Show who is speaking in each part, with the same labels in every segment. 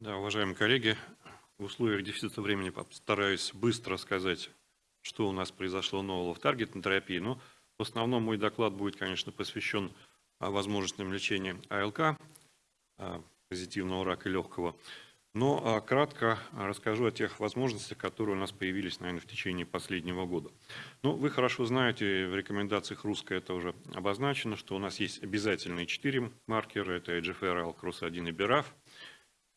Speaker 1: Да, уважаемые коллеги, в условиях дефицита времени постараюсь быстро сказать, что у нас произошло нового в таргетной терапии. Но в основном мой доклад будет, конечно, посвящен а, возможностям лечения АЛК, а, позитивного рака легкого. Но а, кратко расскажу о тех возможностях, которые у нас появились, наверное, в течение последнего года. Ну, вы хорошо знаете, в рекомендациях русской это уже обозначено, что у нас есть обязательные четыре маркера, это EGFR, ALK-ROS1 и BRAF.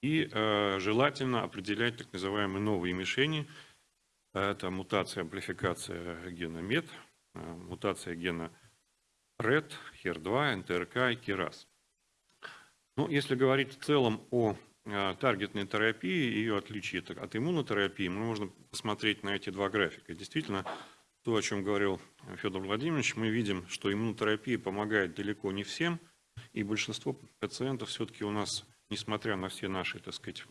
Speaker 1: И э, желательно определять так называемые новые мишени. Это мутация, амплификация гена MET, э, мутация гена RED, HER2, НТРК и KRAS. Ну, если говорить в целом о э, таргетной терапии и ее отличии от иммунотерапии, мы можем посмотреть на эти два графика. Действительно, то, о чем говорил Федор Владимирович, мы видим, что иммунотерапия помогает далеко не всем, и большинство пациентов все-таки у нас несмотря на все наши, так сказать,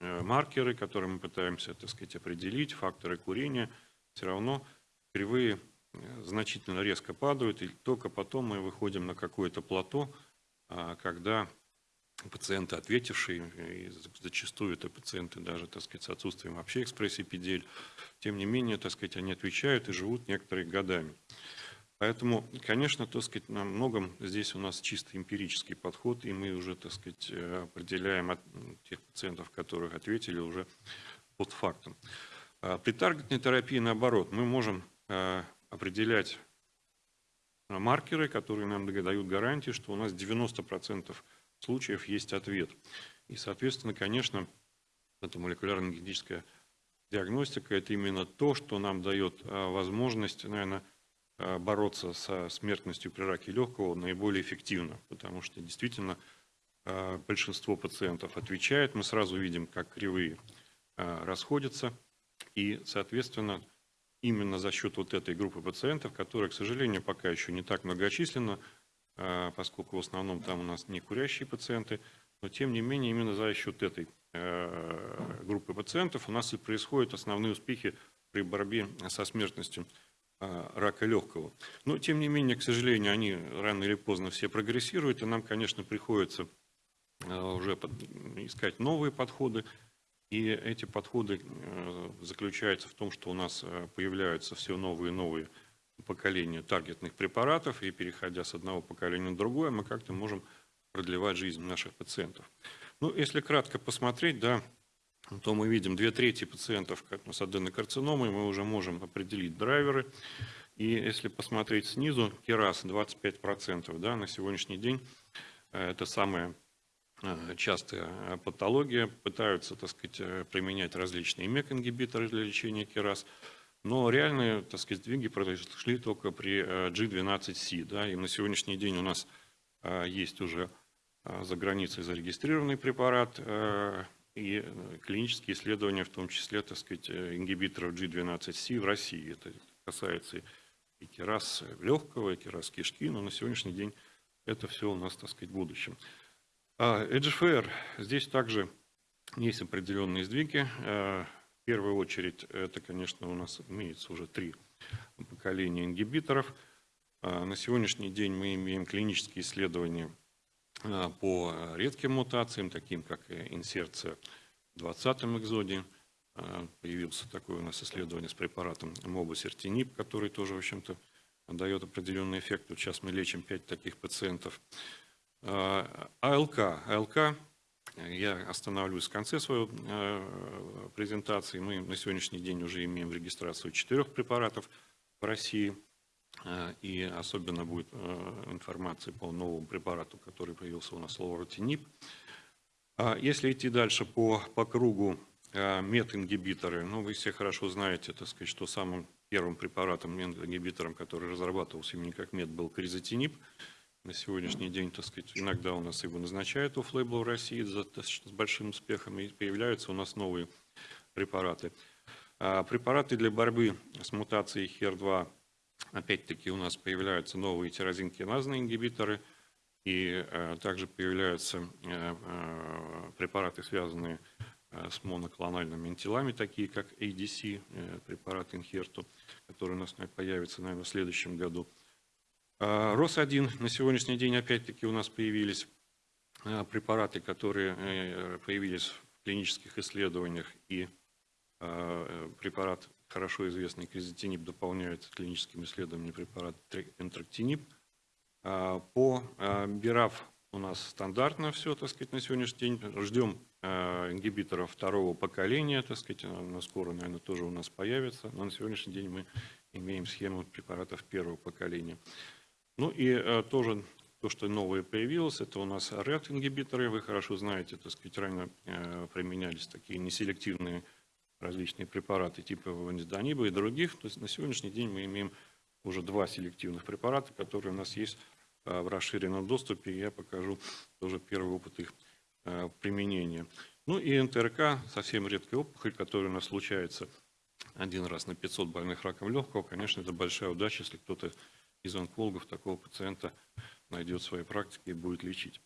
Speaker 1: э, маркеры, которые мы пытаемся, так сказать, определить, факторы курения, все равно кривые э, значительно резко падают, и только потом мы выходим на какое-то плато, а, когда пациенты, ответившие, и зачастую это пациенты даже, так сказать, с отсутствием вообще экспрессии педель, тем не менее, так сказать, они отвечают и живут некоторые годами. Поэтому, конечно, так сказать, на многом здесь у нас чисто эмпирический подход, и мы уже, так сказать, э, определяем от тех пациентов, которых ответили, уже под фактом. А при таргетной терапии, наоборот, мы можем э, определять маркеры, которые нам дают гарантии, что у нас 90% случаев есть ответ. И, соответственно, конечно, эта молекулярно-генетическая диагностика – это именно то, что нам дает э, возможность, наверное, Э, бороться со смертностью при раке легкого наиболее эффективно, потому что действительно э, большинство пациентов отвечает, мы сразу видим, как кривые э, расходятся, и, соответственно, именно за счет вот этой группы пациентов, которая, к сожалению, пока еще не так многочисленна, поскольку в основном там у нас не курящие пациенты, но тем не менее именно за счет этой группы пациентов у нас и происходят основные успехи при борьбе со смертностью рака легкого. Но, тем не менее, к сожалению, они рано или поздно все прогрессируют, и нам, конечно, приходится а, уже искать новые подходы. И эти подходы а, заключаются в том, что у нас появляются все новые и новые поколения таргетных препаратов, и переходя с одного поколения на другое, мы как-то можем продлевать жизнь наших пациентов. Ну, если кратко посмотреть, да, то мы видим две трети пациентов с аденокарциномой, мы уже можем определить драйверы. И если посмотреть снизу, керас 25%, да, на сегодняшний день э, это самая э, частая патология. Пытаются, так сказать, э, применять различные МЕК-ингибиторы для лечения керас. Но реальные, так сказать, сдвиги произошли только при G12C. Да, и на сегодняшний день у нас есть уже за границей зарегистрированный препарат и э, клинические исследования, в том числе, так сказать, э, ингибиторов G12C в России. Это касается и керас легкого, и керас кишки, но на сегодняшний день это все у нас, так сказать, в будущем. А EGFR, здесь также есть определенные сдвиги. Э, в первую очередь, это, конечно, у нас имеется уже три поколения ингибиторов. А на сегодняшний день мы имеем клинические исследования Э, по редким мутациям, таким как инсерция в 20-м экзоде. Э, появился такое у нас исследование с препаратом мобосертинип, который тоже, в общем-то, дает определенный эффект. Вот сейчас мы лечим 5 таких пациентов. Э, АЛК. АЛК, я остановлюсь в конце своей презентации. Мы на сегодняшний день уже имеем регистрацию четырех препаратов в России – Э, и особенно будет э, информация по новому препарату, который появился у нас, лоротинип. А если идти дальше по, по кругу э, мет-ингибиторы, ну, вы все хорошо знаете, так сказать, что самым первым препаратом, мет-ингибитором, который разрабатывался именно как мет, был кризотинип. На сегодняшний день, так сказать, иногда у нас его назначают офф в России с большим успехом, и появляются у нас новые препараты. А препараты для борьбы с мутацией HER2 Опять-таки у нас появляются новые тирозинкиназные ингибиторы, и э, также появляются э, э, препараты, связанные с моноклональными антилами, такие как ADC, препарат Инхерту, который у нас появится, наверное, в следующем году. РОС-1 на сегодняшний день опять-таки у нас появились препараты, которые появились в клинических исследованиях, и препарат, хорошо известный кризотинип, дополняет клиническими исследованиями препарат энтрактинип. По БИРАФ у нас стандартно все, так сказать, на сегодняшний день. Ждем ингибиторов второго поколения, так сказать, на скоро, наверное, тоже у нас появится. Но на сегодняшний день мы имеем схему препаратов первого поколения. Ну и тоже то, что новое появилось, это у нас RET-ингибиторы. Вы хорошо знаете, так сказать, ранее применялись такие неселективные различные препараты типа ванизданиба и других. То есть на сегодняшний день мы имеем уже два селективных препарата, которые у нас есть э, в расширенном доступе. Я покажу тоже первый опыт их э, применения. Ну и НТРК, совсем редкая опухоль, которая у нас случается один раз на 500 больных раком легкого. Конечно, это большая удача, если кто-то из онкологов такого пациента найдет свои практики и будет лечить.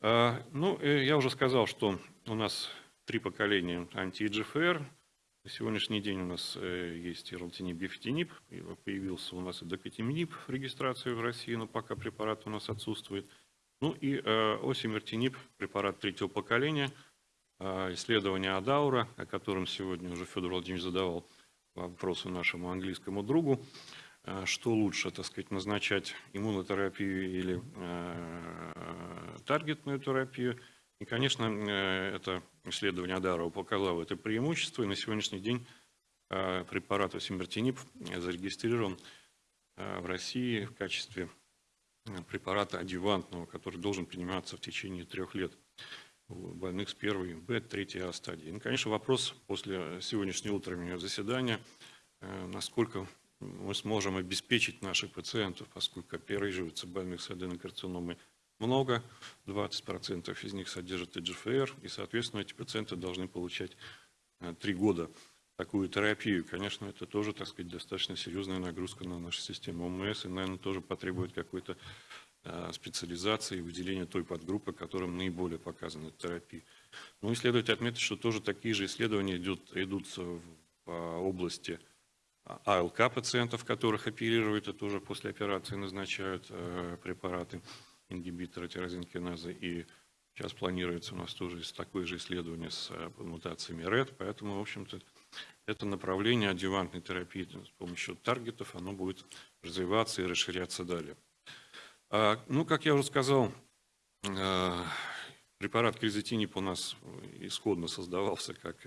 Speaker 1: А, ну, э, я уже сказал, что у нас три поколения анти-EGFR. На сегодняшний день у нас э, есть и ралтинип, бифтинип, появился у нас и докатиминип в регистрации в России, но пока препарат у нас отсутствует. Ну и э, осимертинип, препарат третьего поколения, а, исследование Адаура, о котором сегодня уже Федор Владимирович задавал вопросы нашему английскому другу. Э, что лучше, так сказать, назначать иммунотерапию или э, таргетную терапию. И, конечно, э, это исследование Адарова показало это преимущество, и на сегодняшний день препарат осимертинип зарегистрирован в России в качестве препарата адювантного, который должен приниматься в течение трех лет у больных с первой Б, третьей А стадии. И, конечно, вопрос после сегодняшнего утреннего заседания, насколько мы сможем обеспечить наших пациентов, поскольку оперируется больных с аденокарциномой много, 20% из них содержат ИГФР, и, соответственно, эти пациенты должны получать э, три года такую терапию. Конечно, это тоже, так сказать, достаточно серьезная нагрузка на нашу систему ОМС, и, наверное, тоже потребует какой-то э, специализации и выделения той подгруппы, которым наиболее показана терапия. Ну и следует отметить, что тоже такие же исследования идут, идут в области АЛК пациентов, которых оперируют, это уже после операции назначают э, препараты, ингибиторы тирозинкиназы. И сейчас планируется у нас тоже такое же исследование с э, мутациями РЭД. Поэтому, в общем-то, это направление адювантной терапии с помощью таргетов, оно будет развиваться и расширяться далее. А, ну, как я уже сказал, э, препарат кризотинип у нас исходно создавался как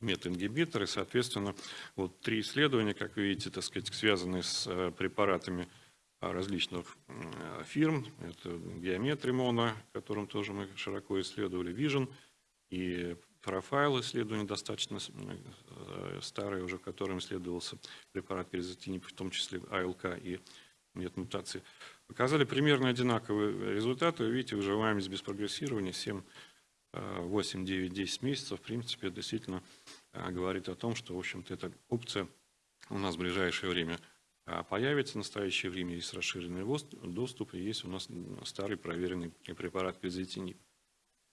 Speaker 1: метингибиторы. Соответственно, вот три исследования, как вы видите, так сказать, связанные с э, препаратами различных фирм. Это геометрия моно, которым тоже мы широко исследовали, Vision и профайл исследования достаточно э, старые, уже в котором исследовался препарат перезатинип, в том числе АЛК и метмутации. Показали примерно одинаковые результаты. Вы видите, выживаемость без прогрессирования 7 8, 9, 10 месяцев, в принципе, действительно а, говорит о том, что, в общем-то, эта опция у нас в ближайшее время а, появится. В настоящее время есть расширенный доступ, и есть у нас старый проверенный препарат квизитинип.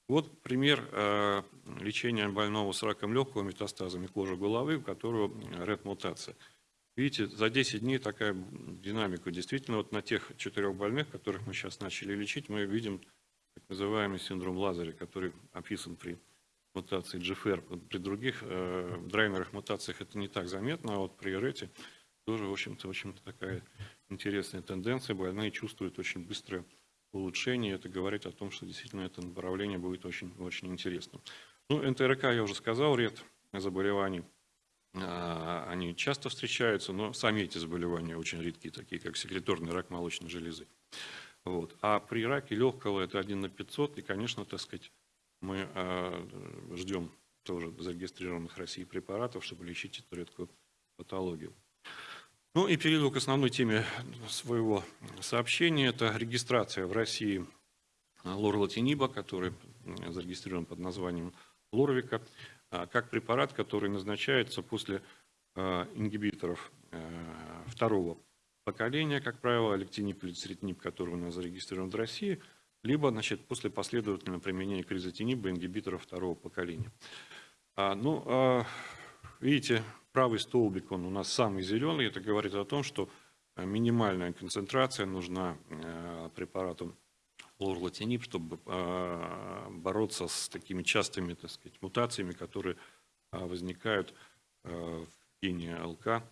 Speaker 1: Вот пример а, лечения больного с раком легкого метастазами кожи головы, у которого РЭД-мутация. Видите, за 10 дней такая динамика. Действительно, вот на тех четырех больных, которых мы сейчас начали лечить, мы видим так называемый синдром Лазаря, который описан при мутации GFR. При других э, драйнерах мутациях это не так заметно, а вот при РЭТе тоже, в общем-то, в общем такая интересная тенденция. Больные чувствуют очень быстрое улучшение. Это говорит о том, что действительно это направление будет очень, очень интересным. Ну, НТРК я уже сказал, ряд заболеваний. А, они часто встречаются, но сами эти заболевания очень редкие, такие как секреторный рак молочной железы. Вот. А при раке легкого это 1 на 500, и, конечно, так сказать, мы э, ждем тоже зарегистрированных в России препаратов, чтобы лечить эту редкую патологию. Ну и перейду к основной теме своего сообщения. Это регистрация в России лорлатиниба, который зарегистрирован под названием Лорвика, как препарат, который назначается после э, ингибиторов э, второго поколения, как правило, алектинип или церетинип, который у нас зарегистрирован в России, либо значит, после последовательного применения кризотиниба ингибиторов второго поколения. А, ну, а, видите, правый столбик, он у нас самый зеленый, это говорит о том, что минимальная концентрация нужна а, препарату лорлатинип, чтобы а, бороться с такими частыми так сказать, мутациями, которые а, возникают в гене ЛК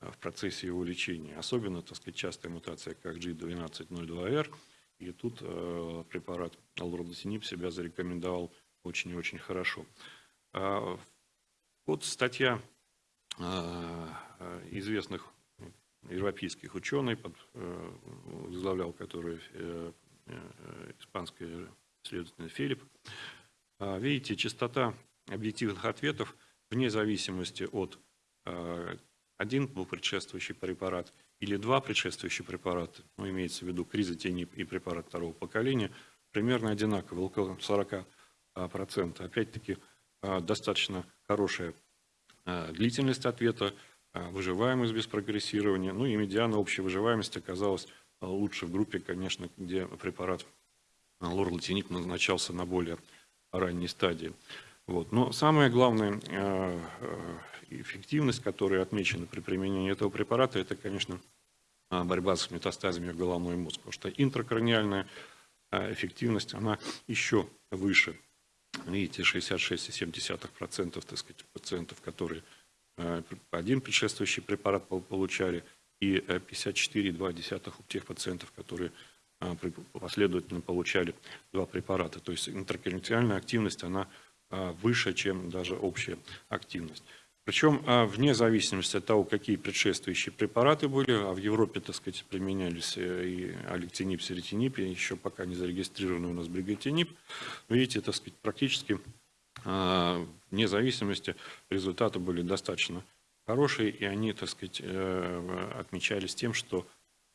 Speaker 1: в процессе его лечения. Особенно так сказать, частая мутация, как G1202R. И тут препарат лорлатинип себя зарекомендовал очень и очень хорошо. Вот статья известных европейских ученых, э, возглавлял который э, э, испанский исследователь Филипп. Видите, частота объективных ответов вне зависимости от один был предшествующий препарат или два предшествующих препарата, ну, имеется в виду кризотенип и препарат второго поколения, примерно одинаковые, около 40%. Опять-таки, достаточно хорошая длительность ответа, а, выживаемость без прогрессирования. Ну и медиана общей выживаемости оказалась а, лучше в группе, конечно, где препарат а, лорлатинип назначался на более ранней стадии. Вот. Но самая главная эффективность, которая отмечена при применении этого препарата, это, конечно, борьба с метастазами в головной мозг. Потому что интракраниальная эффективность, она еще выше. Видите, 66,7% так сказать, пациентов, которые Э, один предшествующий препарат получали, и 54,2 э, у тех пациентов, которые э, последовательно получали два препарата. То есть интеркеренциальная активность, она выше, чем даже общая активность. Причем вне зависимости от того, какие предшествующие препараты были, а в Европе, так сказать, применялись и алектинип, серетинип, и еще пока не зарегистрированный у нас бригатинип, видите, так сказать, практически а, вне зависимости результаты были достаточно хорошие, и они, так сказать, э, отмечались тем, что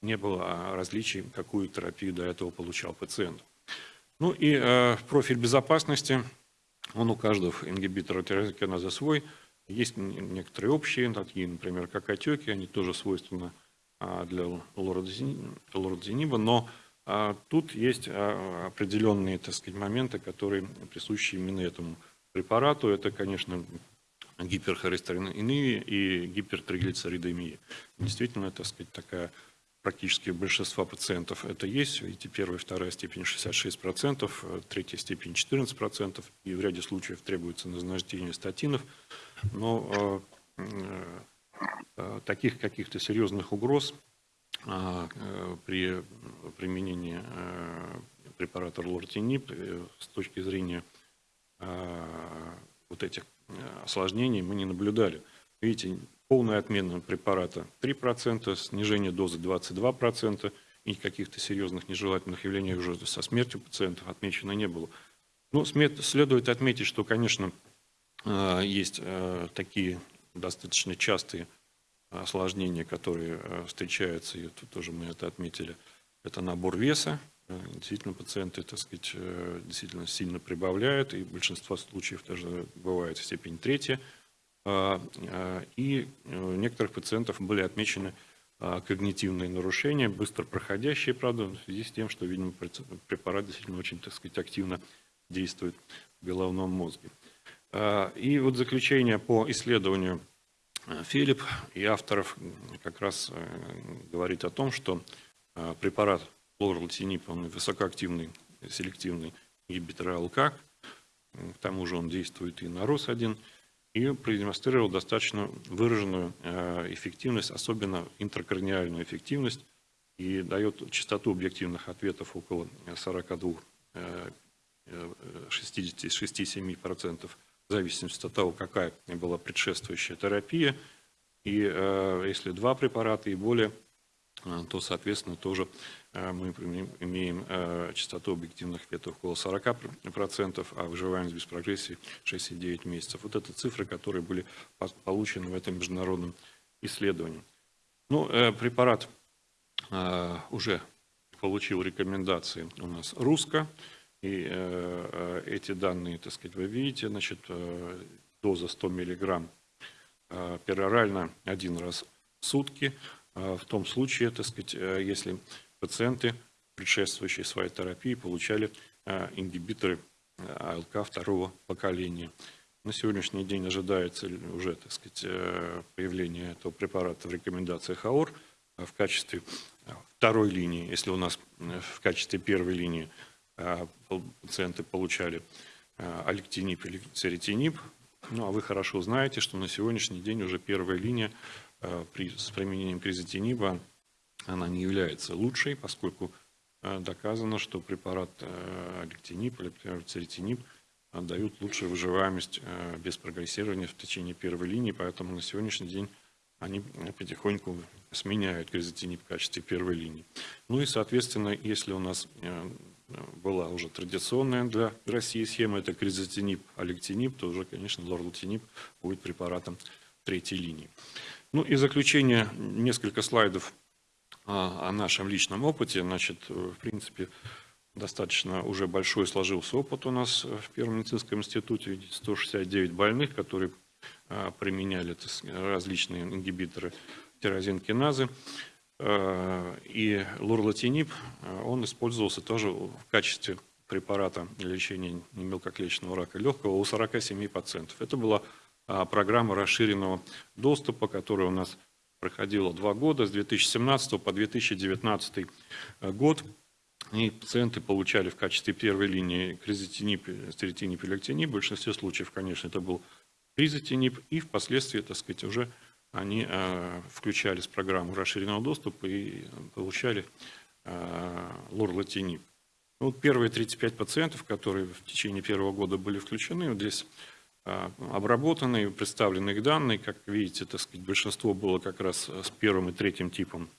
Speaker 1: не было различий, какую терапию до этого получал пациент. Ну и э, профиль безопасности, он у каждого ингибитора тирозинкиназа свой. Есть некоторые общие, такие, например, как отеки, они тоже свойственны а, для лордозиниба, но а, тут есть а, определенные так сказать, моменты, которые присущи именно этому препарату, это, конечно, гиперхолестеринемия и гипертриглицеридемия. Действительно, так сказать, такая практически большинства пациентов это есть. Видите, первая вторая степень 66%, третья степень 14%, и в ряде случаев требуется назначение статинов. Но э, э, таких каких-то серьезных угроз э, при применении препарата лортинип с точки зрения Э, вот этих э, осложнений мы не наблюдали. Видите, полная отмена препарата 3%, снижение дозы 22%, и каких-то серьезных нежелательных явлений уже со смертью пациентов отмечено не было. Ну, следует отметить, что, конечно, э, есть такие достаточно частые осложнения, которые встречаются, и тут тоже мы это отметили. Это набор веса, Э, действительно пациенты, так сказать, э, действительно сильно прибавляют, и большинство случаев даже бывает в степени третья. А, и э, у некоторых пациентов были отмечены а, когнитивные нарушения, быстро проходящие, правда, в связи с тем, что, видимо, препарат действительно очень, так сказать, активно действует в головном мозге. И вот заключение по исследованию Филипп и авторов как раз говорит о том, что препарат Лорлатинип, он высокоактивный, селективный ингибитор АЛК. К тому же он действует и на РОС-1. И продемонстрировал достаточно выраженную э, эффективность, особенно интракраниальную эффективность. И дает частоту объективных ответов около 42 67% в зависимости от того, какая была предшествующая терапия. И э, если два препарата и более, э, то, соответственно, тоже Э, мы имеем э, частоту объективных ветов около 40%, а выживаемость без прогрессии 6,9 месяцев. Вот это цифры, которые были получены в этом международном исследовании. Ну, э, препарат уже получил рекомендации у нас русско, и эти данные, так сказать, вы видите, значит, доза 100 миллиграмм перорально один раз в сутки, в том случае, так сказать, если пациенты, предшествующие своей терапии, получали ингибиторы АЛК второго поколения. На сегодняшний день ожидается уже так сказать, э, появление этого препарата в рекомендациях АОР в качестве второй линии, если у нас в качестве первой линии пациенты получали алектинип или церетинип. Ну, а вы хорошо знаете, что на сегодняшний день уже первая линия при, с применением кризотиниба, она не является лучшей, поскольку доказано, что препарат алектинип или, церетинип дают лучшую выживаемость без прогрессирования в течение первой линии, поэтому на сегодняшний день они потихоньку сменяют кризотинип в качестве первой линии. Ну и, соответственно, если у нас э, была уже традиционная для России схема, это кризотинип, алектинип, то уже, конечно, лорлатинип будет препаратом третьей линии. Ну и заключение, несколько слайдов о нашем личном опыте. Значит, в принципе, достаточно уже большой сложился опыт у нас в Первом медицинском институте. 169 больных, которые а, применяли различные ингибиторы тирозинкиназы. А, и лурлатинип, а, он использовался тоже в качестве препарата лечения мелкоклеточного рака легкого у 47 пациентов. Это была программа расширенного доступа, которая у нас проходила два года, с 2017 по 2019 год. И пациенты получали в качестве первой линии кризотинип, стеретинип и лектинип. В большинстве случаев, конечно, это был кризотинип. И впоследствии, так сказать, уже они э, включались в программу расширенного доступа и получали э, лорлатинип. Вот первые 35 пациентов, которые в течение первого года были включены, вот здесь э, обработаны, представлены их данные. Как видите, так сказать, большинство было как раз с первым и третьим типом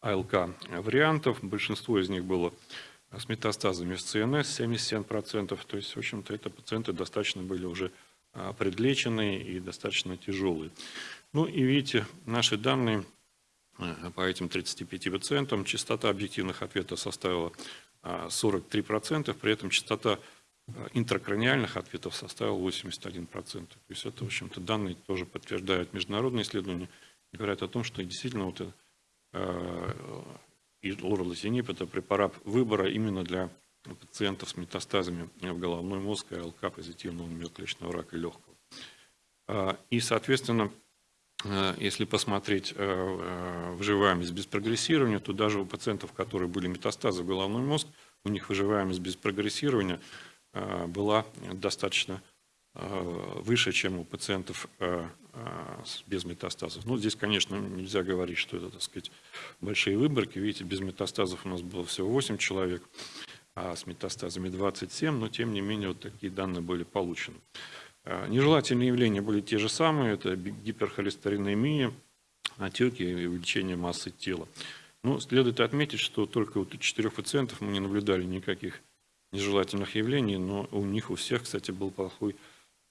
Speaker 1: АЛК вариантов. Большинство из них было с метастазами в ЦНС, 77%. То есть, в общем-то, это пациенты достаточно были уже а, предлеченные и достаточно тяжелые. Ну и видите, наши данные э, по этим 35 пациентам, частота объективных ответов составила 43%, а, при этом частота э, интракраниальных ответов составила 81%. То есть это, в общем-то, данные тоже подтверждают международные исследования говорят о том, что действительно вот Э, и лоралазинип – это препарат выбора именно для пациентов с метастазами в головной мозг и ЛК позитивного миоклеточного рака легкого. А, и, соответственно, э, если посмотреть э, выживаемость без прогрессирования, то даже у пациентов, которые были метастазы в головной мозг, у них выживаемость без прогрессирования была достаточно выше, чем у пациентов без метастазов. Ну, здесь, конечно, нельзя говорить, что это, так сказать, большие выборки. Видите, без метастазов у нас было всего 8 человек, а с метастазами 27, но тем не менее вот такие данные были получены. А, нежелательные явления были те же самые, это гиперхолестеринемия, отеки и увеличение массы тела. Но следует отметить, что только у четырех пациентов мы не наблюдали никаких нежелательных явлений, но у них у всех, кстати, был плохой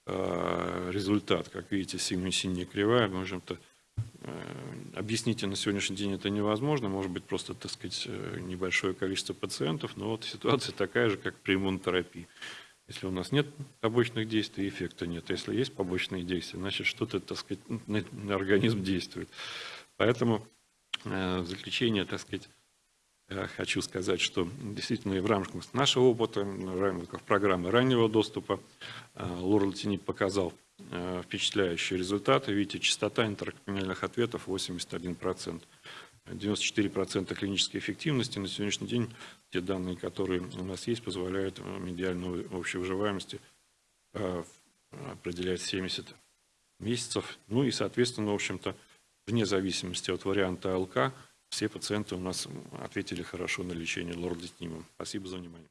Speaker 1: Э, результат. Как видите, синяя кривая, в общем-то, объяснить на сегодняшний день это невозможно, может быть просто, так сказать, э, небольшое количество пациентов, но вот ситуация такая же, как при иммунотерапии. Если у нас нет побочных действий, эффекта нет. Если есть побочные действия, значит что-то, так сказать, на организм действует. Поэтому в заключение, так сказать, хочу сказать, что действительно и в рамках нашего опыта, в рамках программы раннего доступа, э, лорлатинип показал э, впечатляющие результаты. Видите, частота интеркриминальных ответов 81%. 94% клинической эффективности. На сегодняшний день те данные, которые у нас есть, позволяют э, медиальную общей выживаемости определять 70 месяцев. Ну и, соответственно, в общем-то, вне зависимости от варианта АЛК, все пациенты у нас ответили хорошо на лечение лордотнимом. Спасибо за внимание.